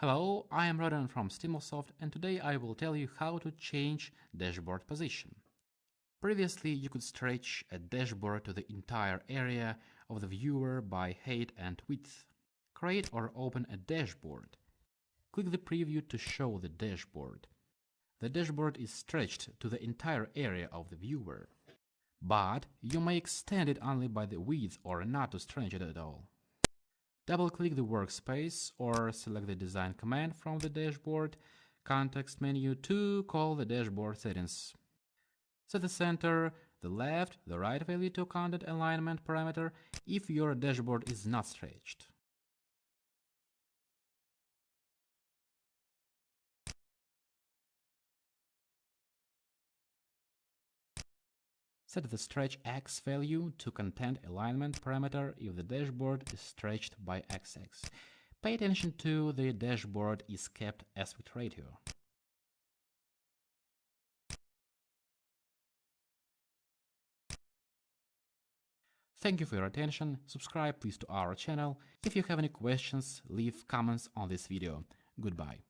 Hello, I am Rodan from Stimulsoft and today I will tell you how to change dashboard position. Previously, you could stretch a dashboard to the entire area of the viewer by height and width. Create or open a dashboard. Click the preview to show the dashboard. The dashboard is stretched to the entire area of the viewer. But you may extend it only by the width or not to stretch it at all. Double-click the workspace or select the design command from the dashboard context menu to call the dashboard settings. Set the center, the left, the right value to content alignment parameter if your dashboard is not stretched. Set the stretch x value to content alignment parameter if the dashboard is stretched by xx. Pay attention to the dashboard is kept aspect ratio. Thank you for your attention, subscribe please to our channel. If you have any questions, leave comments on this video. Goodbye.